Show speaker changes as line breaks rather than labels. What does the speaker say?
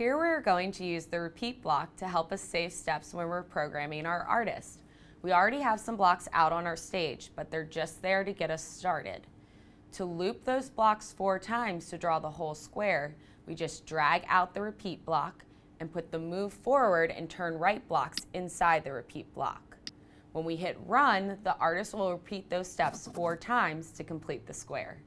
Here we're going to use the repeat block to help us save steps when we're programming our artist. We already have some blocks out on our stage, but they're just there to get us started. To loop those blocks four times to draw the whole square, we just drag out the repeat block and put the move forward and turn right blocks inside the repeat block. When we hit run, the artist will repeat those steps four times to complete the square.